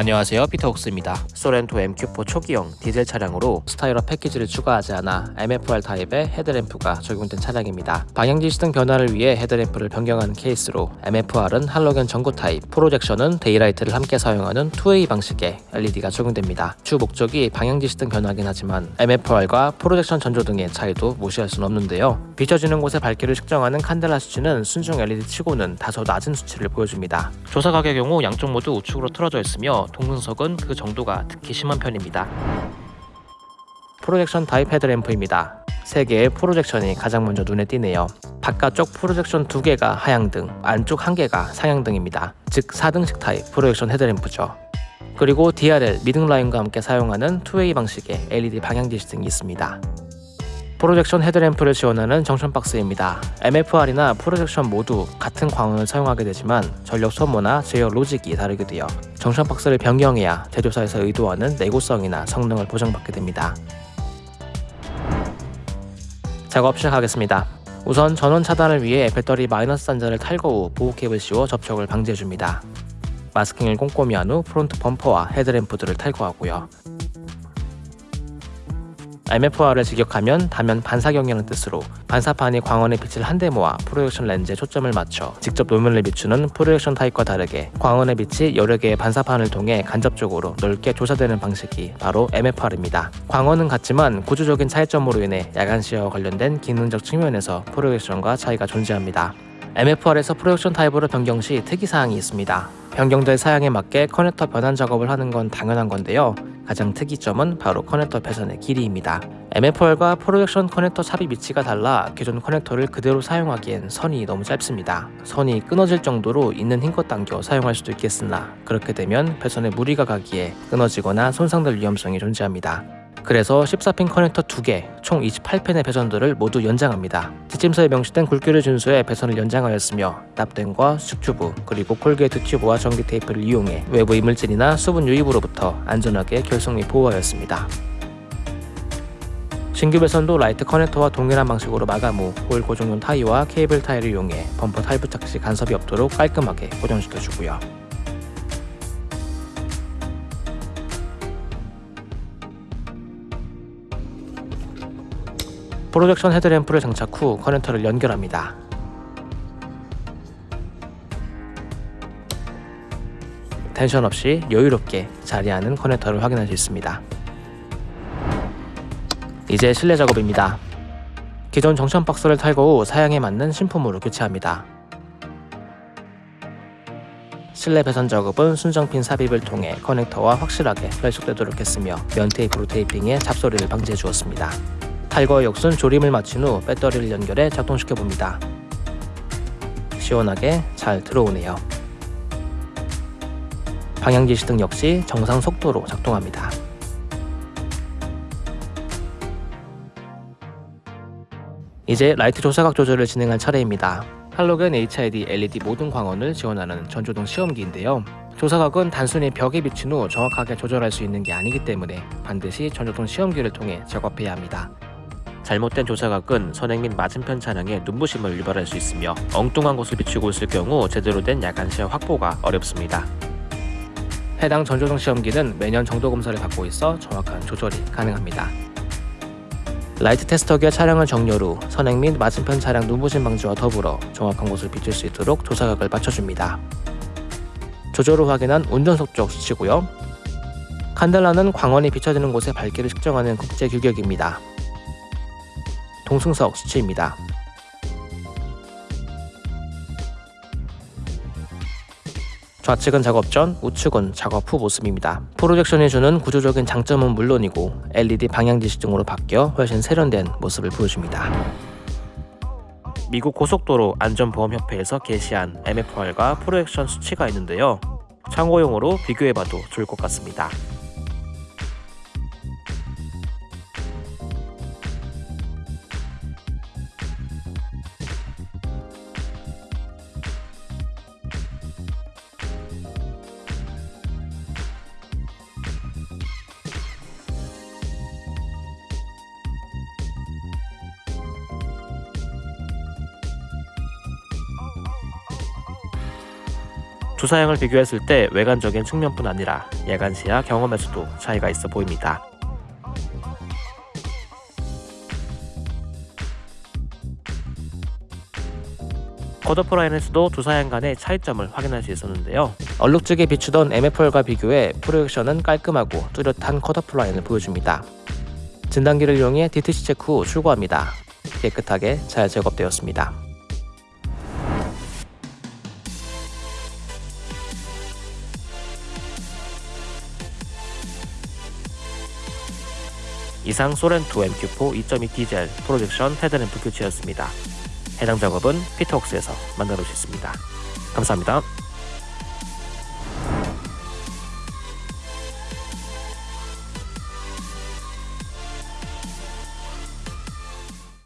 안녕하세요. 피터 옥스입니다 소렌토 MQ4 초기형 디젤 차량으로 스타일 패키지를 추가하지 않아 MFR 타입의 헤드램프가 적용된 차량입니다. 방향지시등 변화를 위해 헤드램프를 변경하는 케이스로 MFR은 할로겐 전구 타입 프로젝션은 daylight를 함께 사용하는 2way 방식의 LED가 적용됩니다. 주 목적이 방향지시등 변화긴 하지만 MFR과 프로젝션 전조등의 차이도 무시할 수는 없는데요. 비춰지는 곳의 밝기를 측정하는 칸델라 수치는 순정 LED 치고는 다소 낮은 수치를 보여줍니다. 조사각의 경우 양쪽 모두 우측으로 틀어져 있으며 동승석은 그 정도가 특히 심한 편입니다. 프로젝션 타입 헤드램프입니다. 3개의 프로젝션이 가장 먼저 눈에 띄네요. 바깥쪽 프로젝션 2개가 하향등, 안쪽 1개가 상향등입니다. 즉 4등식 타입 프로젝션 헤드램프죠. 그리고 DRL 미등 라인과 함께 사용하는 2way 방식의 LED 방향지시등이 있습니다. 프로젝션 헤드램프를 지원하는 junction box입니다. MFR이나 프로젝션 모두 같은 광원을 사용하게 되지만 전력 소모나 제어 로직이 다르게 되어 junction box를 변경해야 제조사에서 의도하는 내구성이나 성능을 보장받게 됩니다. 작업 시작하겠습니다. 우선 전원 차단을 위해 배터리 마이너스 단자를 탈거 후 보호 캡을 씌워 접촉을 방지해줍니다. 마스킹을 꼼꼼히 한 후 프론트 범퍼와 헤드램프들을 탈거하고요. MFR을 직역하면 다면 반사경이라는 뜻으로 반사판이 광원의 빛을 한데 모아 프로젝션 렌즈에 초점을 맞춰 직접 노면을 비추는 프로젝션 타입과 다르게 광원의 빛이 여러 개의 반사판을 통해 간접적으로 넓게 조사되는 방식이 바로 MFR입니다. 광원은 같지만 구조적인 차이점으로 인해 야간 시야와 관련된 기능적 측면에서 프로젝션과 차이가 존재합니다. MFR에서 projection 타입으로 변경 시 특이사항이 있습니다. 변경될 사양에 맞게 커넥터 변환 작업을 하는 건 당연한 건데요. 가장 특이점은 바로 커넥터 배선의 길이입니다. MFR과 projection 커넥터 삽입 위치가 달라 기존 커넥터를 그대로 사용하기엔 선이 너무 짧습니다. 선이 끊어질 정도로 있는 힘껏 당겨 사용할 수도 있겠으나 그렇게 되면 배선에 무리가 가기에 끊어지거나 손상될 위험성이 존재합니다. 그래서 14핀 커넥터 2개, 총 28핀의 배선들을 모두 연장합니다. 지침서에 명시된 굵기를 준수해 배선을 연장하였으며 납땜과 수축튜브 그리고 corrugate 튜브와 전기 테이프를 이용해 외부 이물질이나 수분 유입으로부터 안전하게 결속 및 보호하였습니다. 신규 배선도 라이트 커넥터와 동일한 방식으로 마감 후 호일 고정용 타이와 케이블 타이를 이용해 범퍼 탈부착 시 간섭이 없도록 깔끔하게 고정시켜주고요. projection 헤드램프를 장착 후 커넥터를 연결합니다. 텐션 없이 여유롭게 자리하는 커넥터를 확인할 수 있습니다. 이제 실내 작업입니다. 기존 정션 박스를 탈거 후 사양에 맞는 신품으로 교체합니다. 실내 배선 작업은 순정핀 삽입을 통해 커넥터와 확실하게 결속되도록 했으며 면 테이프로 테이핑해 잡소리를 방지해 주었습니다. 탈거 역순 조림을 마친 후 배터리를 연결해 작동시켜 봅니다. 시원하게 잘 들어오네요. 방향지 시 등 역시 정상 속도로 작동합니다. 이제 라이트 조사각 조절을 진행할 차례입니다. 할로겐 HID LED 모든 광원을 지원하는 전조등 시험기인데요. 조사각은 단순히 벽에 비춘 후 정확하게 조절할 수 있는 게 아니기 때문에 반드시 전조등 시험기를 통해 작업해야 합니다. 잘못된 조사각은 선행 및 맞은편 차량에 눈부심을 유발할 수 있으며 엉뚱한 곳을 비추고 있을 경우 제대로 된 야간 시야 확보가 어렵습니다. 해당 전조등 시험기는 매년 정도 검사를 받고 있어 정확한 조절이 가능합니다. 라이트 테스터기와 차량을 정렬 후 선행 및 맞은편 차량 눈부심 방지와 더불어 정확한 곳을 비출 수 있도록 조사각을 맞춰줍니다. 후 확인한 운전석 쪽 수치고요. 칸델라는 광원이 비춰지는 곳의 밝기를 측정하는 국제 규격입니다. 동승석 수치입니다. 좌측은 작업 전, 우측은 작업 후 모습입니다. projection이 주는 구조적인 장점은 물론이고 LED 방향지시등으로 바뀌어 훨씬 세련된 모습을 보여줍니다. 미국 고속도로 안전보험협회에서 게시한 MFR과 프로젝션 수치가 있는데요. 참고용으로 비교해봐도 좋을 것 같습니다. 두 사양을 비교했을 때 외관적인 측면뿐 아니라 야간 시야 경험에서도 차이가 있어 보입니다. 쿼더프라인에서도 두 사양 간의 차이점을 확인할 수 있었는데요. 얼룩지게 비추던 MFR과 비교해 프로젝션은 깔끔하고 뚜렷한 쿼더프라인을 보여줍니다. 진단기를 이용해 DTC 체크 후 출고합니다. 깨끗하게 잘 제거되었습니다. 이상 소렌2 MQ4 2.2 디젤 프로젝션 헤드램프 교체였습니다. 해당 작업은 피터웍스에서 만나볼 수 있습니다. 감사합니다.